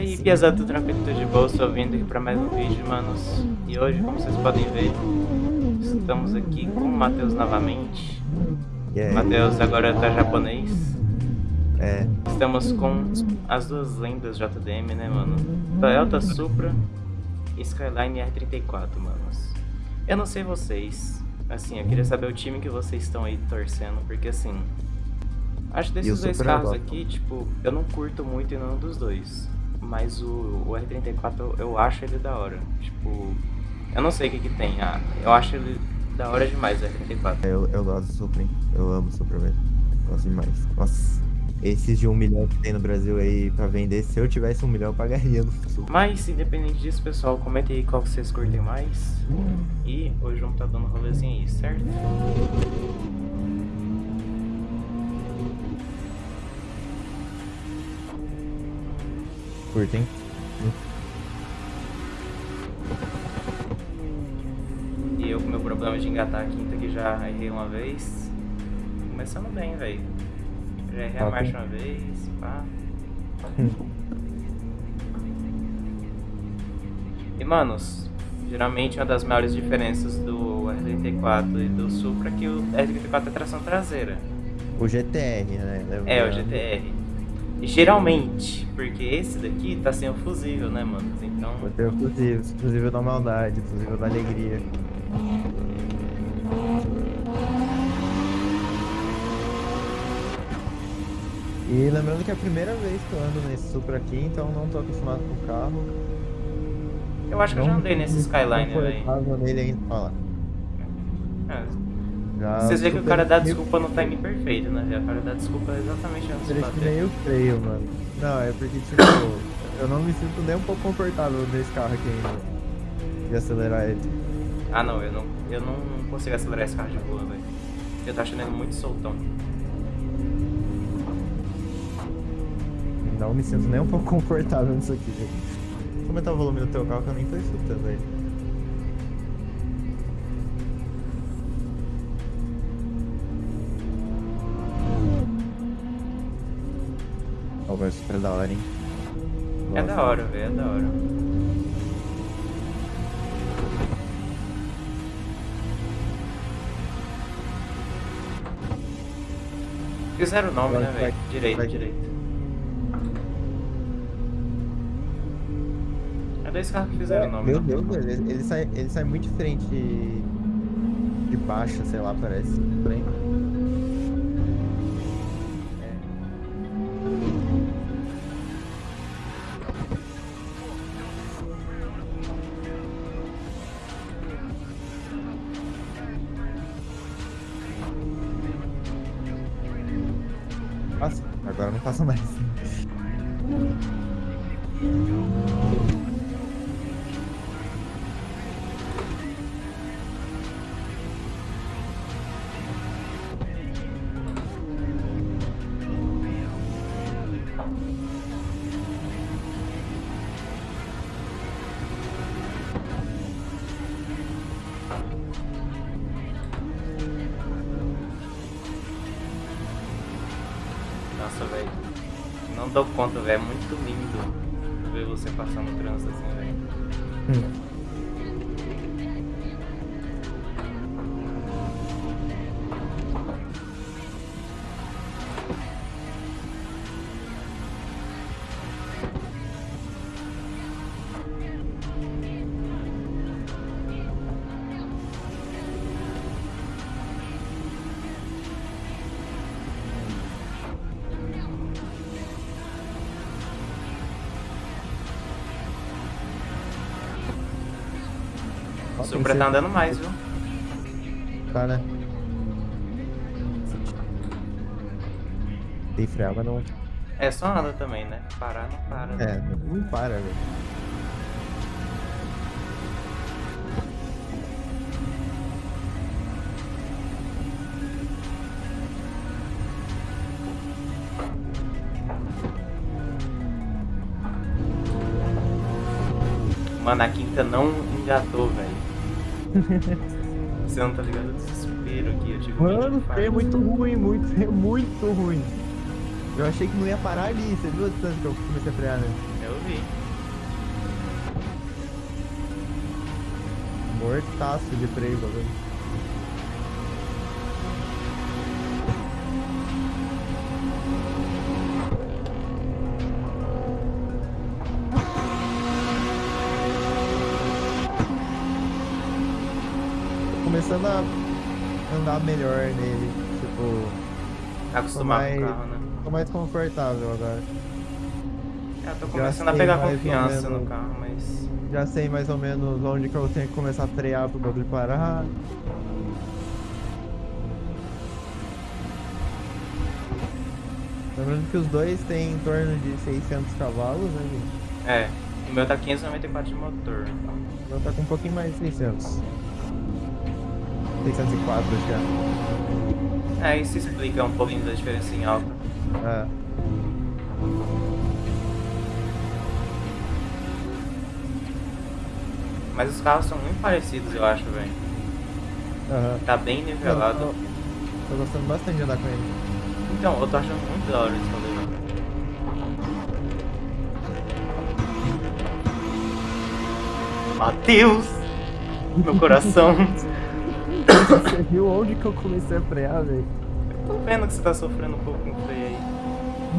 aí, piazada, tudo tranquilo, tudo de boa, estou vindo aqui para mais um vídeo, manos. E hoje, como vocês podem ver, estamos aqui com o Matheus novamente. Yeah. Matheus agora tá japonês. É, Estamos com as duas lendas JDM, né, mano? Toyota Supra e Skyline R34, manos. Eu não sei vocês, assim, eu queria saber o time que vocês estão aí torcendo, porque assim... Acho E desses dois Supra carros aqui, tipo, eu não curto muito em nenhum dos dois. Mas o, o R34 eu, eu acho ele da hora. Tipo, eu não sei o que que tem. Ah, eu acho ele da hora demais o R34. eu, eu gosto do Supra, hein? Eu amo o Supra, velho. Gosto demais. Nossa, esses de um milhão que tem no Brasil aí pra vender, se eu tivesse um milhão, eu pagaria no Supra. Mas, independente disso, pessoal, comentem aí qual vocês curtem mais. E hoje vamos estar dando um rolezinho aí, certo? Curtem? E eu com meu problema de engatar a quinta que já errei uma vez. Começando bem, velho. Já errei a marcha hein? uma vez, pá. E manos, geralmente uma das maiores diferenças do R34 e do Supra é que o R34 é tração traseira. O GTR, né? É, o GTR. Geralmente, porque esse daqui tá sem o fusível, né, mano? Então, Vou ter o fusível, fusível da maldade, fusível da alegria. E lembrando que é a primeira vez que eu ando nesse Supra aqui, então não tô acostumado com o carro. eu acho que eu já andei nesse Skyline, velho. velho. nele ainda. Lá. É, Já Vocês veem que o cara dá desculpa no time perfeito, né? O cara dá desculpa exatamente antes de bater. meio freio, mano. Não, é porque, tipo, eu não me sinto nem um pouco confortável nesse carro aqui ainda. De acelerar ele. Ah não, eu não, eu não consigo acelerar esse carro de boa, velho. Eu tô achando ele muito soltão. Não me sinto nem um pouco confortável nisso aqui, velho. Vou aumentar o volume do teu carro que eu nem tô escutando Ó, vai super da hora, hein? É Gosto. da hora, velho, é da hora. Fizeram o nome, Vai, né, velho? Direito, vai. direito. É dois carros que fizeram o nome. Meu né? Deus, velho, ele, ele sai, ele sai muito diferente de, de baixo, sei lá, parece. Estranho. Não dou conta, velho. É muito lindo ver você passar no trânsito assim, velho. O Supra tá andando mais, viu? Tá, né? Tem freio, mas não. É, só anda também, né? Parar não para. né? É, não para, velho. Mano, a quinta não engatou, velho. Você não tá ligado o desespero aqui, eu tive um Mano, freio é muito ruim, muito, freio muito ruim. Eu achei que não ia parar ali, você viu a distância que eu comecei a frear, né? Eu vi. Mortaço de freio, velho. Começando a andar melhor nele. Tipo, Acostumar mais- com o carro, né? tô mais confortável agora. É, eu tô começando a pegar confiança no menos. carro, mas. Já sei mais ou menos onde que eu tenho que começar a frear pro bagulho parar. Lembrando que os dois têm em torno de 600 cavalos, né, gente? É, o meu tá 594 de motor. O meu tá com um pouquinho mais de 600. 604, acho que é. É, isso explica um pouquinho da diferença em alta. É. Mas os carros são muito parecidos, eu acho, velho. Aham. Tá bem nivelado. Eu Tô, tô gostando bastante de andar com ele. Então, eu tô achando muito da hora esse rolê, velho. Matheus! Meu coração. Você viu onde que eu comecei a frear, velho? Tô vendo que você tá sofrendo um pouco com o freio aí.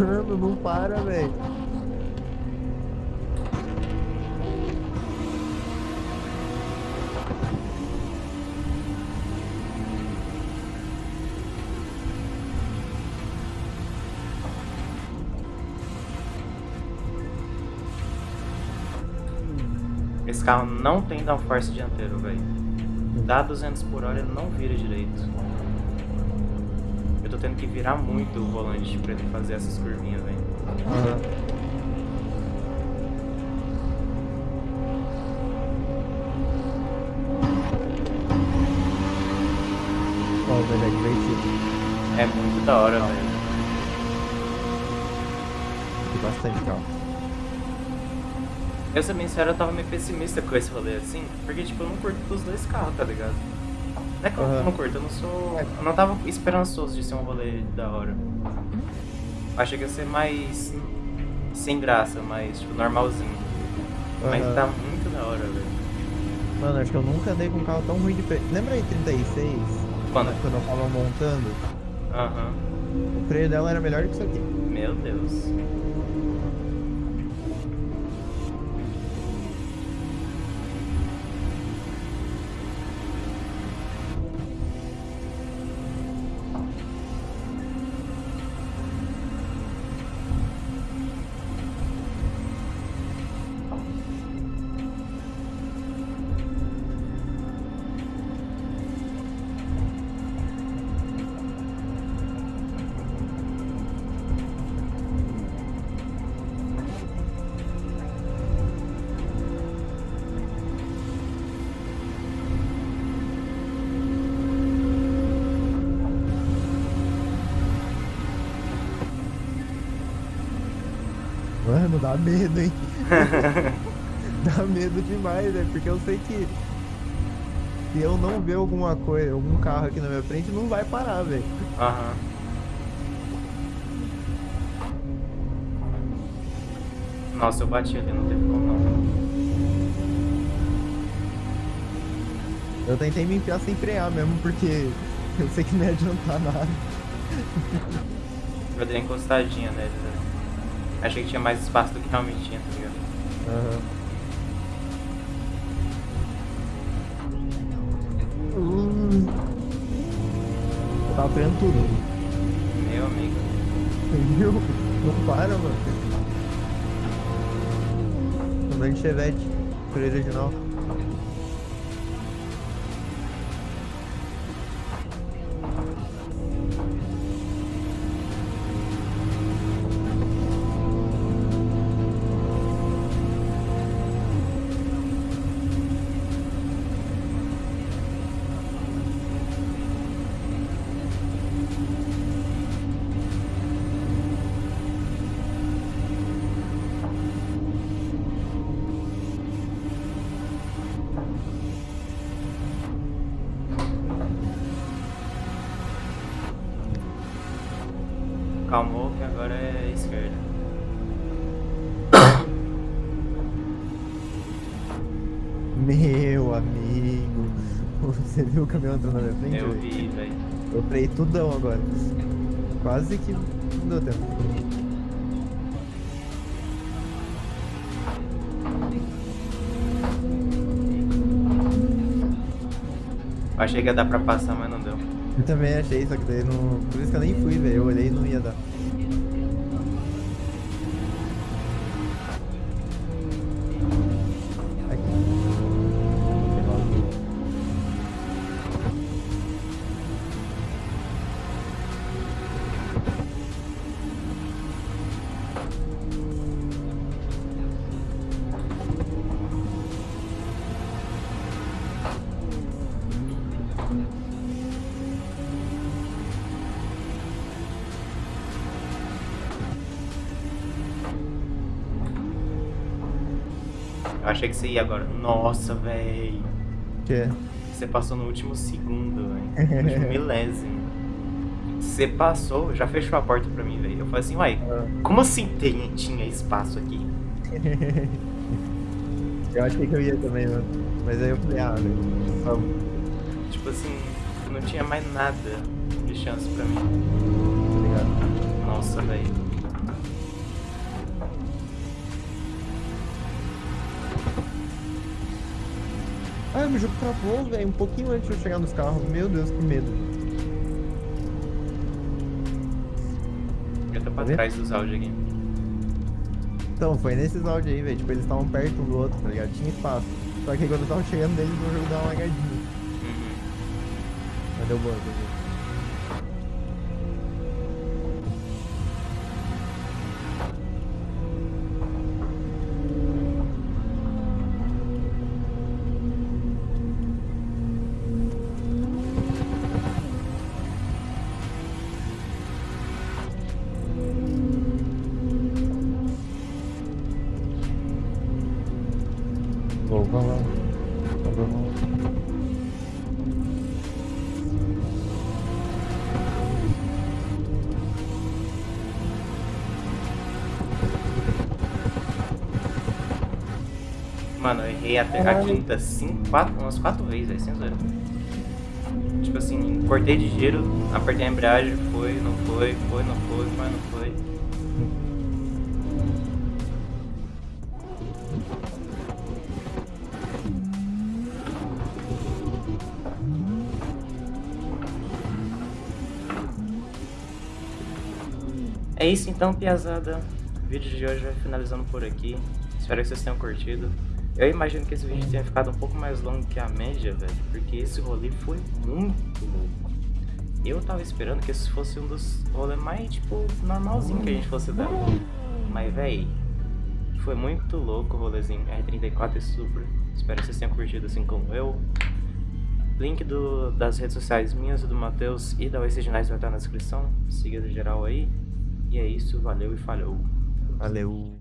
Mano, não para, velho. Esse carro não tem downforce dianteiro, velho. Dá 200 por hora, não vira direito. Eu tô tendo que virar muito o volante pra ele fazer essas curvinhas, velho. Velho, é. É muito da hora, velho. Bastante carro. Eu, ser bem sincero, eu tava meio pessimista com esse rolê assim, porque, tipo, eu não curto dos dois carros, tá ligado? Não é que eu não curto, eu não sou. Eu não tava esperançoso de ser um rolê da hora. Achei que ia ser mais. sem graça, mais, tipo, normalzinho. Mas Aham. tá muito da hora, velho. Mano, acho que eu nunca andei com um carro tão ruim de freio. Lembra aí 36? Quando? Quando eu tava montando? Aham. O freio dela era melhor que isso aqui. Meu Deus. Mano, dá medo, hein? dá medo demais, né? Porque eu sei que se eu não ver alguma coisa, algum carro aqui na minha frente, não vai parar, velho. Aham. Nossa, eu bati ali, não teve como não. Eu tentei me enfiar sem frear mesmo, porque eu sei que não ia adiantar nada. Eu dei encostadinha nele, velho. Achei que tinha mais espaço do que realmente tinha, tá ligado? Aham. Hum. Eu tava freando tudo. Meu amigo. Viu? Não para, mano. Andando de chevette. Freio original. Calmou que agora é esquerda. Meu amigo, você viu o caminhão entrando na minha frente? Eu vi, velho. Eu freio tudão agora. Quase que não deu tempo. Achei que ia dar pra passar, mas não deu. Eu também achei, só que daí não. Por isso que eu nem fui, velho. Eu olhei e não ia dar. Eu achei que você ia agora. Nossa, velho. Que? Você passou no último segundo, velho. No último milésimo. Você passou, já fechou a porta pra mim, velho. Eu falei assim, uai, Ah. como assim tem, tinha espaço aqui? eu achei que eu ia também, mano. Mas aí eu falei, ah, velho. Tipo assim, não tinha mais nada de chance pra mim. Tá ligado? Nossa, velho. Meu jogo travou, velho, um pouquinho antes de eu chegar nos carros. Meu Deus, que medo. Eu tô pra Tá vendo? trás dos áudios aqui. Então, foi nesses áudios aí, velho. Tipo, eles estavam perto um do outro, tá ligado? Tinha espaço. Só que quando eu tava chegando deles, o jogo deu uma lagadinha. Uhum. Mas deu boa, deu boa. Vou, vamos, vamos. Vamos, vamos. Mano, eu errei até a quinta cinco, quatro, umas quatro vezes, velho, sem zoeira. Tipo assim, cortei de giro, apertei a embreagem, foi, não foi, foi, não foi, foi, não foi. Isso então, piazada. O vídeo de hoje vai finalizando por aqui. Espero que vocês tenham curtido. Eu imagino que esse vídeo tenha ficado um pouco mais longo que a média, velho, porque esse rolê foi muito louco. Eu tava esperando que esse fosse um dos rolês mais, tipo, normalzinho que a gente fosse dar. Mas, velho, foi muito louco o rolezinho R34 e Super. Espero que vocês tenham curtido assim como eu. Link do, das redes sociais minhas e do Matheus e da Oasis Ginásio vai estar na descrição. Siga geral aí. E é isso, valeu e falhou. Valeu.